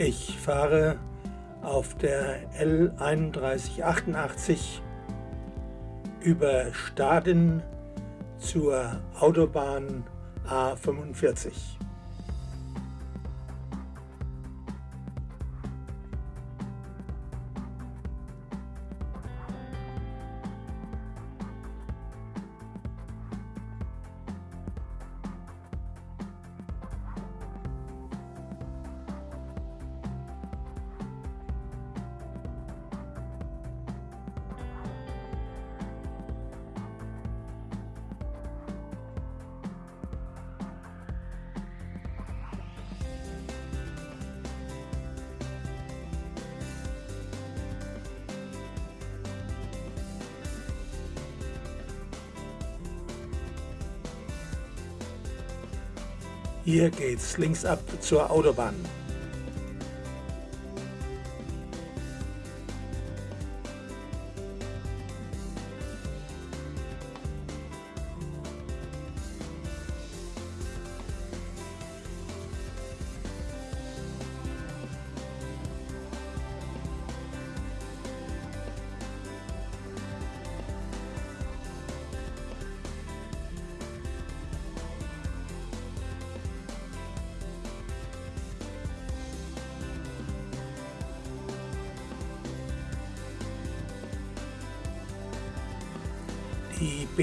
Ich fahre auf der L3188 über Staden zur Autobahn A45. Hier geht's links ab zur Autobahn.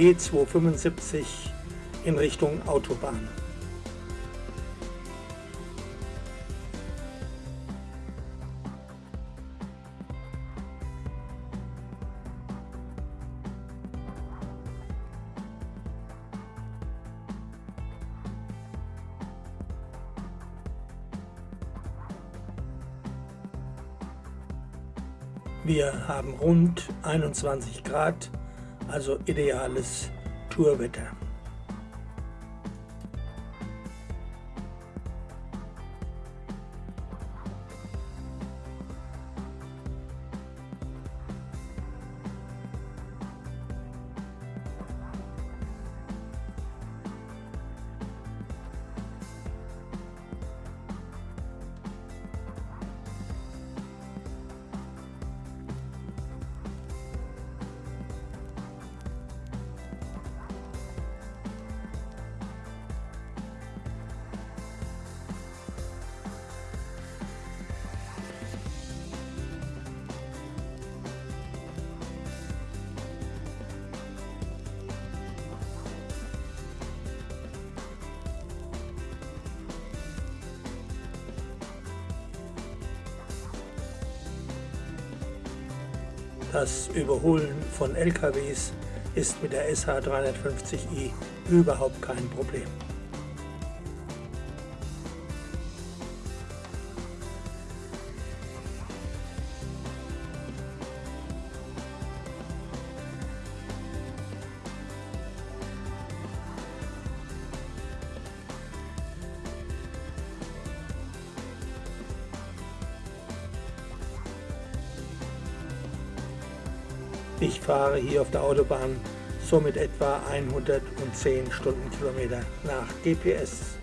B275 in Richtung Autobahn. Wir haben rund 21 Grad also ideales Tourwetter. Das Überholen von LKWs ist mit der SH350i überhaupt kein Problem. Fahre hier auf der Autobahn somit etwa 110 Stundenkilometer nach GPS.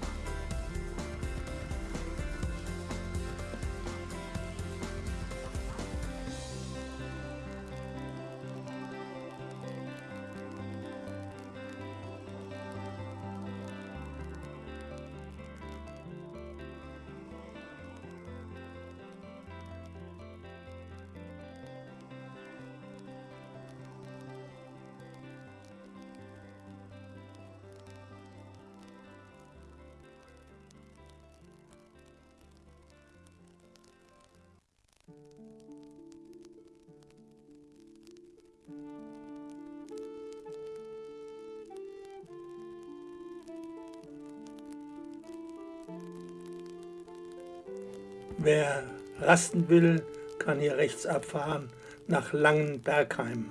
Rasten will, kann hier rechts abfahren nach Langenbergheim.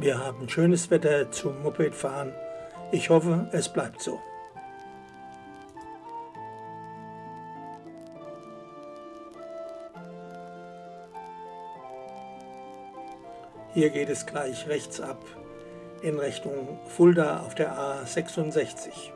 Wir haben schönes Wetter zum Mopedfahren. Ich hoffe, es bleibt so. Hier geht es gleich rechts ab in Richtung Fulda auf der A66.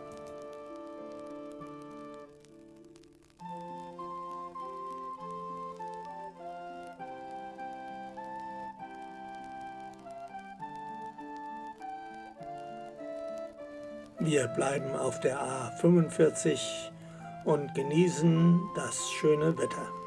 Wir bleiben auf der A45 und genießen das schöne Wetter.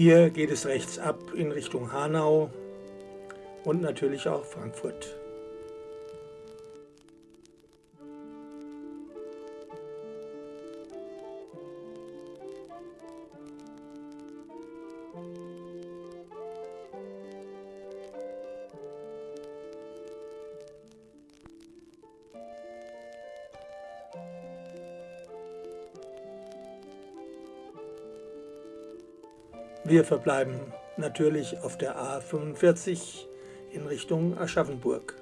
Hier geht es rechts ab in Richtung Hanau und natürlich auch Frankfurt. Wir verbleiben natürlich auf der A45 in Richtung Aschaffenburg.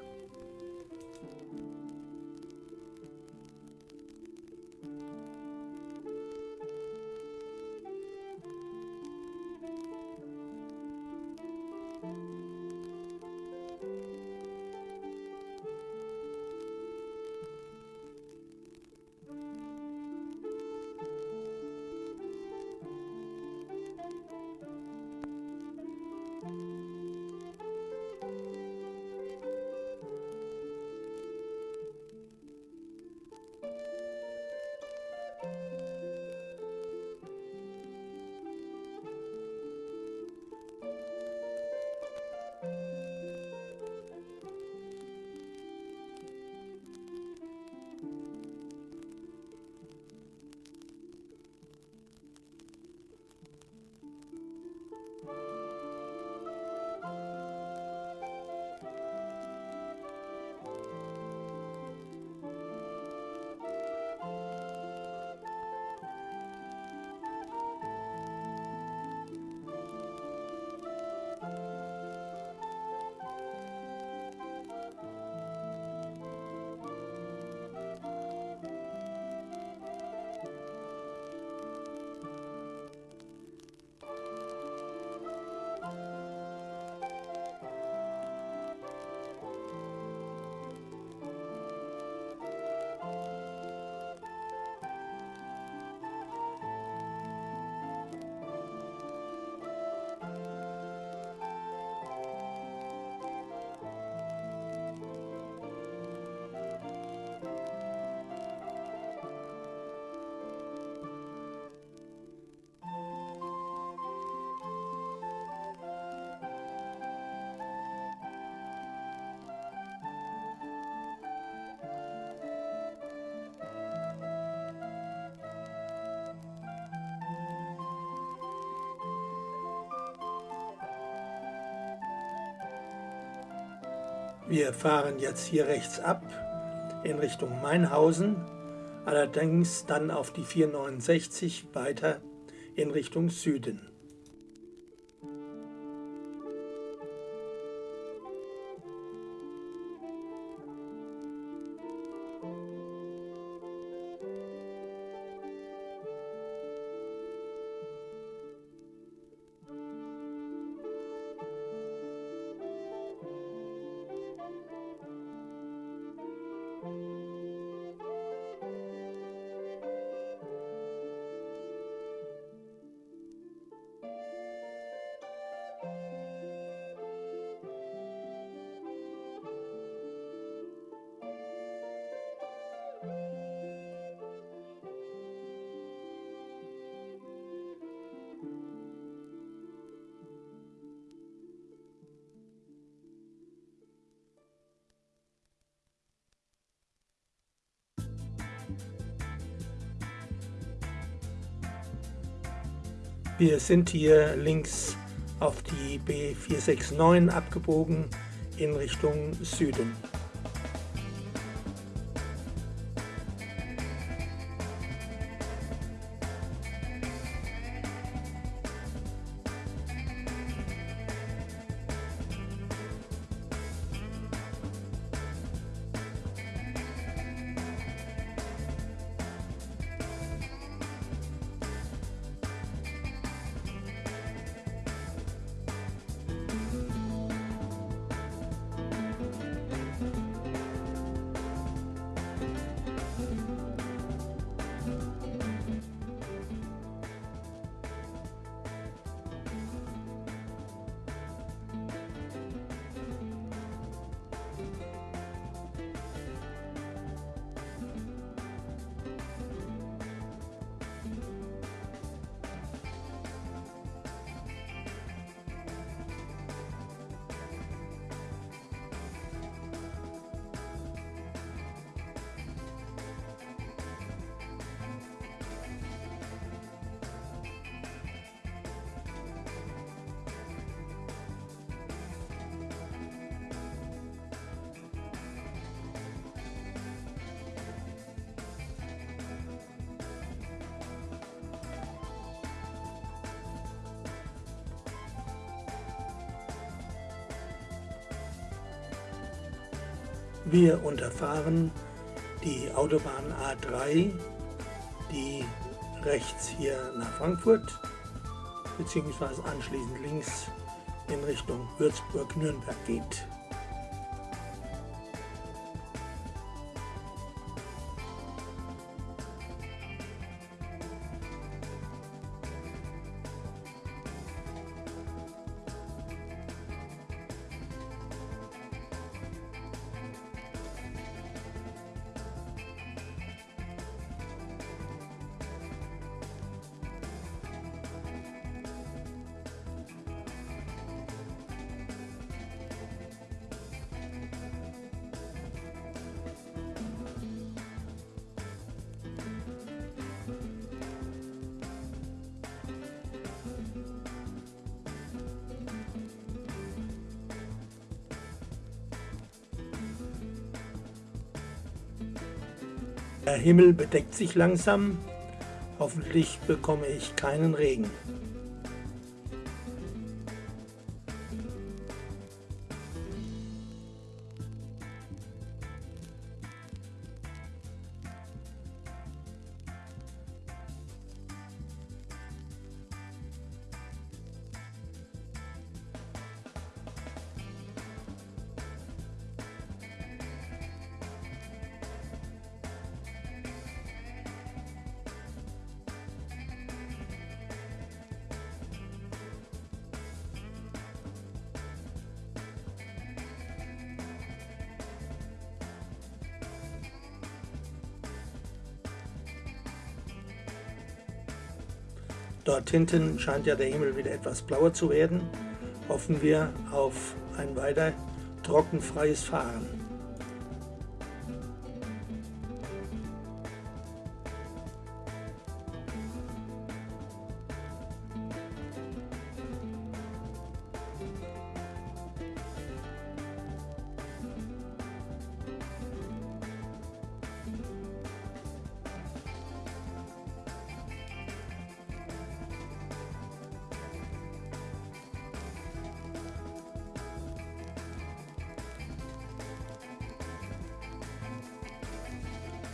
Wir fahren jetzt hier rechts ab in Richtung Mainhausen, allerdings dann auf die 469 weiter in Richtung Süden. Wir sind hier links auf die B469 abgebogen in Richtung Süden. Wir unterfahren die Autobahn A3, die rechts hier nach Frankfurt bzw. anschließend links in Richtung Würzburg-Nürnberg geht. Himmel bedeckt sich langsam. Hoffentlich bekomme ich keinen Regen. Dort hinten scheint ja der Himmel wieder etwas blauer zu werden. Hoffen wir auf ein weiter trockenfreies Fahren.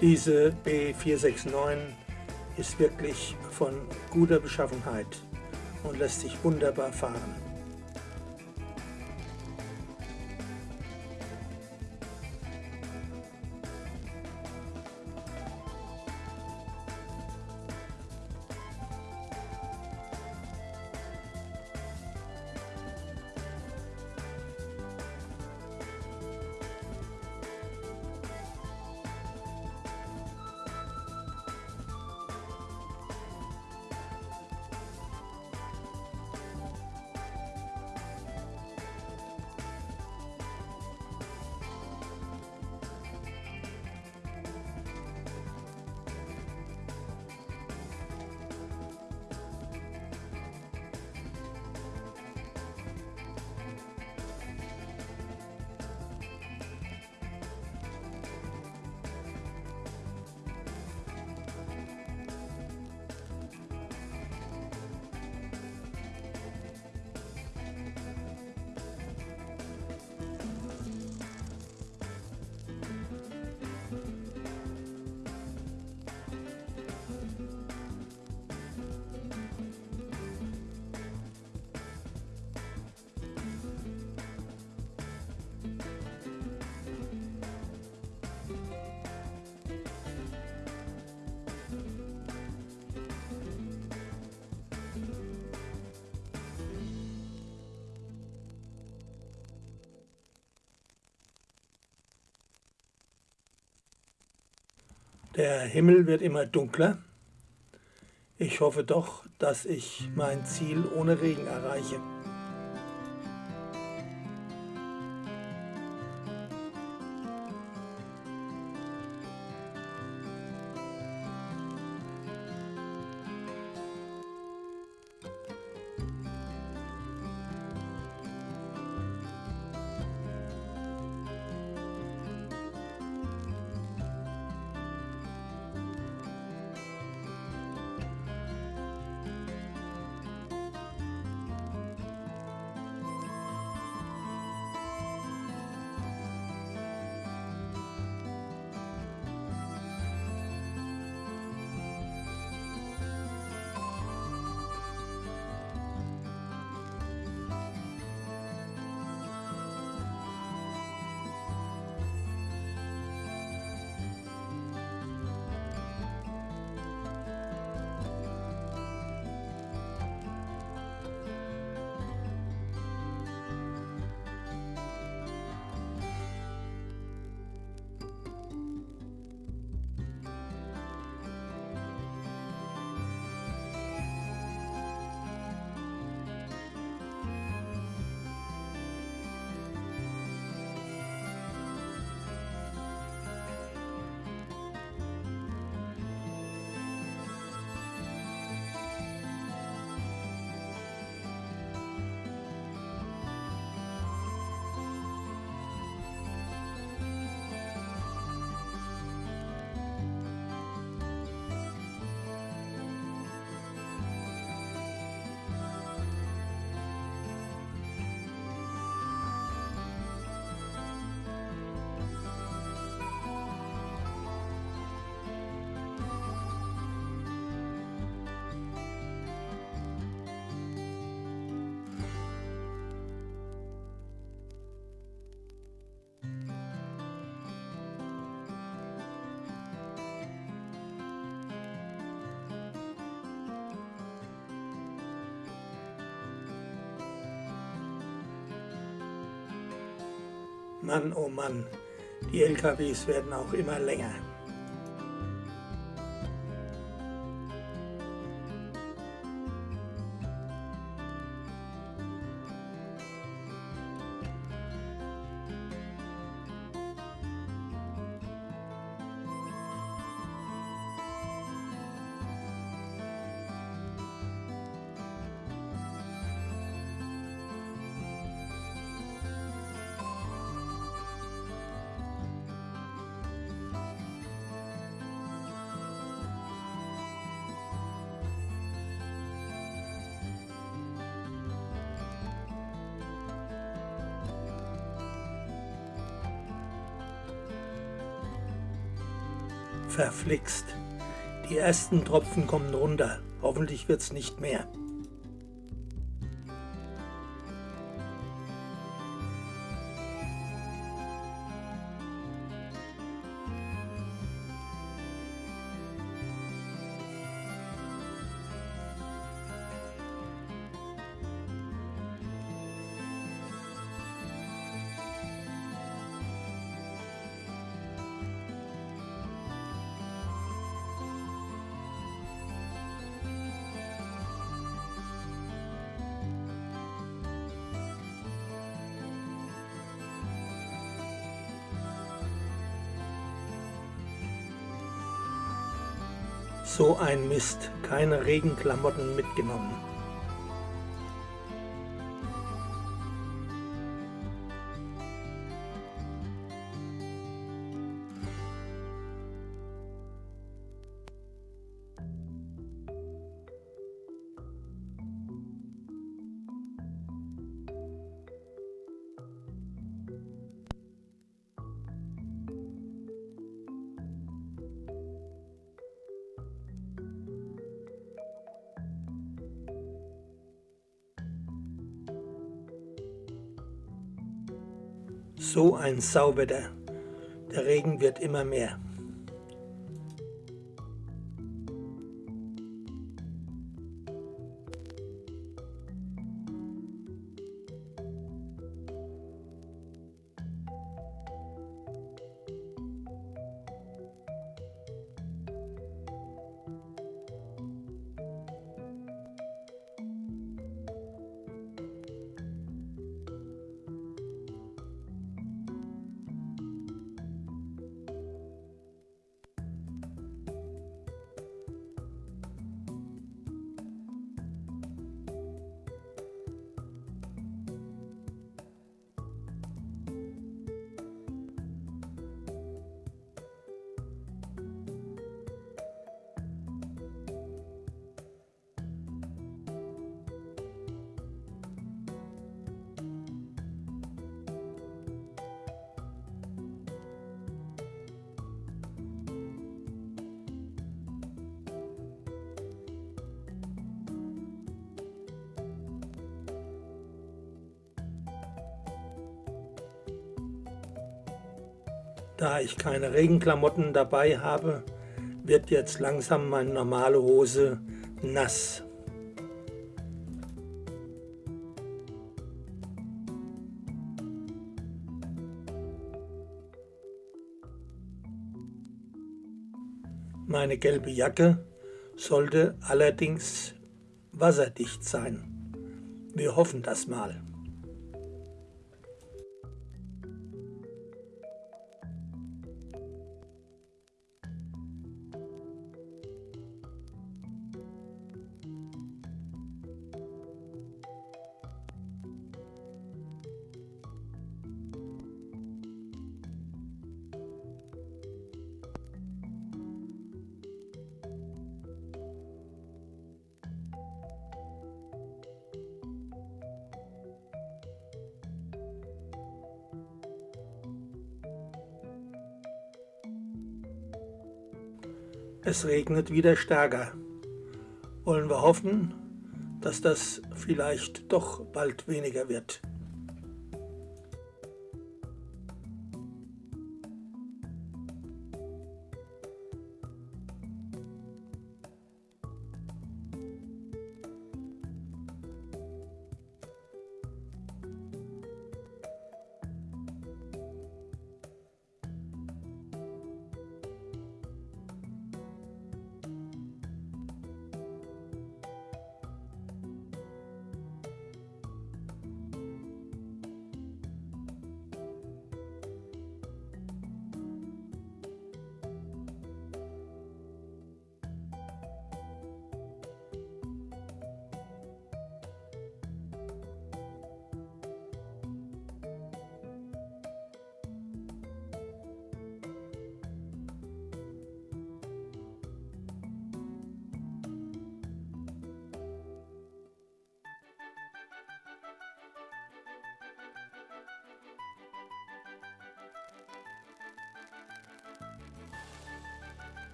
Diese B469 ist wirklich von guter Beschaffenheit und lässt sich wunderbar fahren. Der Himmel wird immer dunkler. Ich hoffe doch, dass ich mein Ziel ohne Regen erreiche. Mann, oh Mann, die LKWs werden auch immer länger. Verflixt. Die ersten Tropfen kommen runter. Hoffentlich wird's nicht mehr. So ein Mist, keine Regenklamotten mitgenommen. So ein Sauwetter. Der Regen wird immer mehr. Da ich keine Regenklamotten dabei habe, wird jetzt langsam meine normale Hose nass. Meine gelbe Jacke sollte allerdings wasserdicht sein. Wir hoffen das mal. Es regnet wieder stärker. Wollen wir hoffen, dass das vielleicht doch bald weniger wird.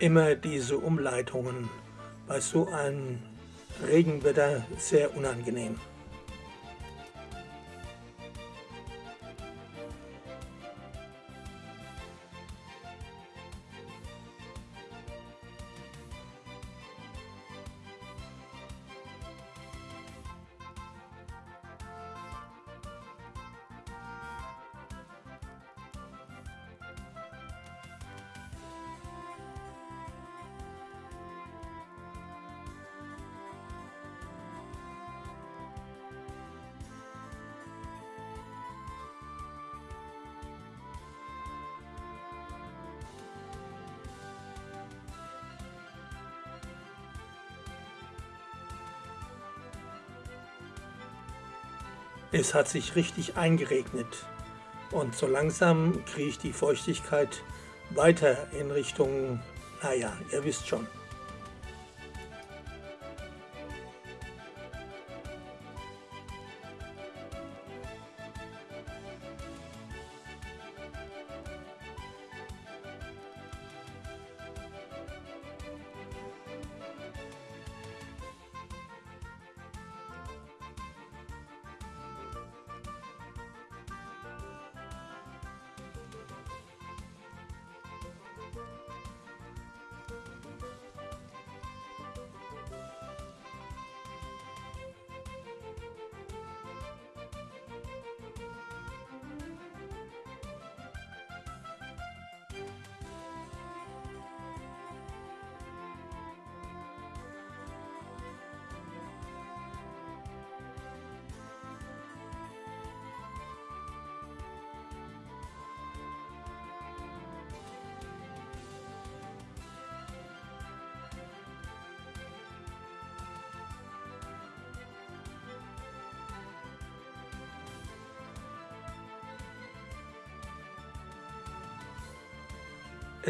Immer diese Umleitungen bei so einem Regenwetter sehr unangenehm. Es hat sich richtig eingeregnet und so langsam kriege ich die Feuchtigkeit weiter in Richtung, naja, ihr wisst schon.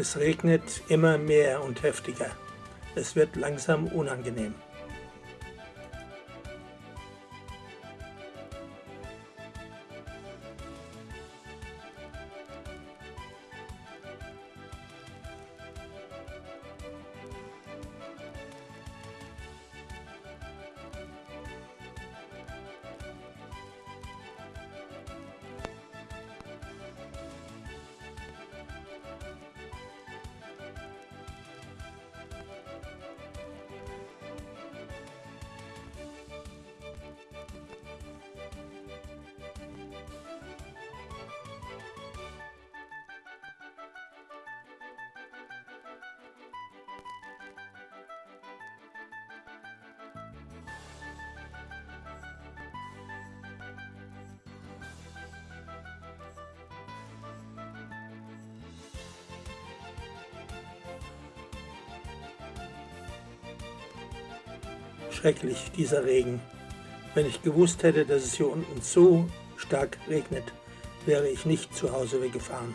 Es regnet immer mehr und heftiger. Es wird langsam unangenehm. Schrecklich, dieser Regen. Wenn ich gewusst hätte, dass es hier unten so stark regnet, wäre ich nicht zu Hause weggefahren.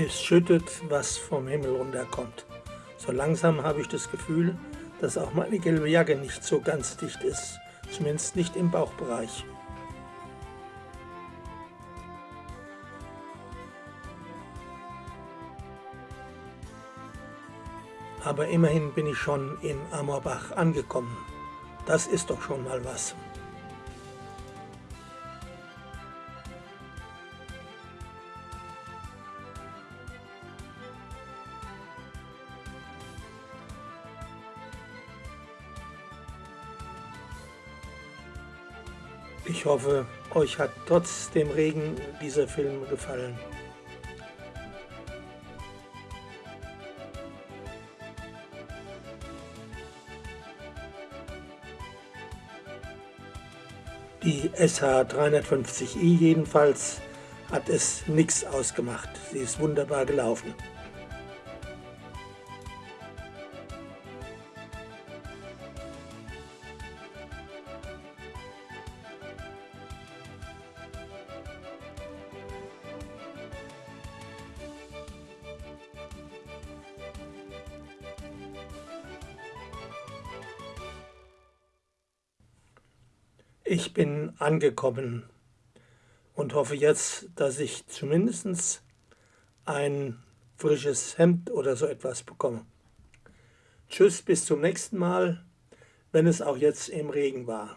Es schüttet, was vom Himmel runterkommt. So langsam habe ich das Gefühl, dass auch meine gelbe Jacke nicht so ganz dicht ist, zumindest nicht im Bauchbereich. Aber immerhin bin ich schon in Amorbach angekommen. Das ist doch schon mal was. Hoffe, euch hat trotz dem Regen dieser Film gefallen. Die SH350i jedenfalls hat es nichts ausgemacht. Sie ist wunderbar gelaufen. Angekommen und hoffe jetzt, dass ich zumindest ein frisches Hemd oder so etwas bekomme. Tschüss, bis zum nächsten Mal, wenn es auch jetzt im Regen war.